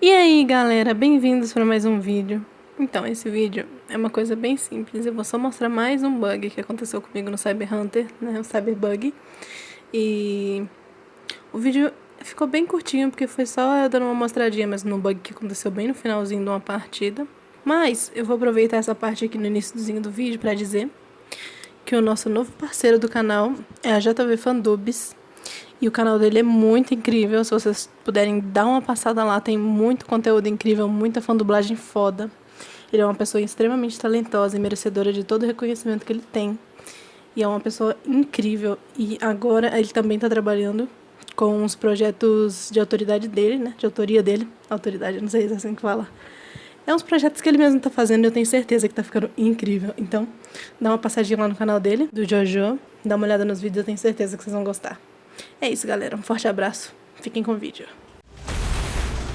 E aí galera, bem-vindos para mais um vídeo. Então, esse vídeo é uma coisa bem simples, eu vou só mostrar mais um bug que aconteceu comigo no Cyber Hunter, né, o Cyberbug. E o vídeo ficou bem curtinho, porque foi só eu dando uma mostradinha mas no bug que aconteceu bem no finalzinho de uma partida. Mas eu vou aproveitar essa parte aqui no iníciozinho do vídeo para dizer que o nosso novo parceiro do canal é a JV Fandubs. E o canal dele é muito incrível, se vocês puderem dar uma passada lá, tem muito conteúdo incrível, muita fandublagem foda. Ele é uma pessoa extremamente talentosa e merecedora de todo o reconhecimento que ele tem. E é uma pessoa incrível. E agora ele também está trabalhando com os projetos de autoridade dele, né? De autoria dele. Autoridade, não sei se é assim que fala. É uns projetos que ele mesmo tá fazendo e eu tenho certeza que tá ficando incrível. Então, dá uma passadinha lá no canal dele, do Jojo. Dá uma olhada nos vídeos, eu tenho certeza que vocês vão gostar. É isso, galera. Um forte abraço. Fiquem com o vídeo.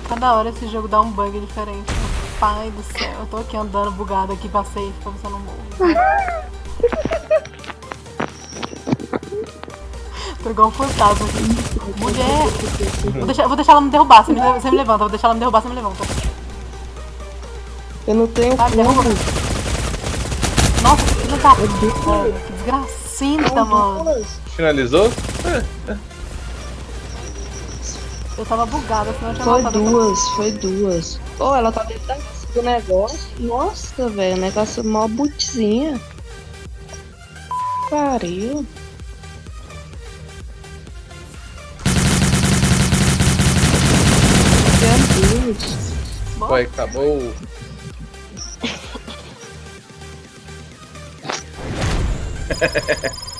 Cada hora esse jogo dá um bug diferente. Pai do céu. Eu tô aqui andando bugado aqui, passei pra você não morrer. tô igual um fantasma aqui. Mulher! Vou deixar, vou deixar ela me derrubar. Você me, você me levanta. Vou deixar ela me derrubar, você me levanta. Eu não tenho Vai, como. derruba. Nossa, que da... Mano, que desgracenta, mano. Finalizou? Eu tava bugada, senão eu tinha Foi duas, foi duas. Ô, ela tá dentro da- do negócio. Nossa, velho, o negócio é mó butzinha. Pariu. Meu Deus. Foi, acabou.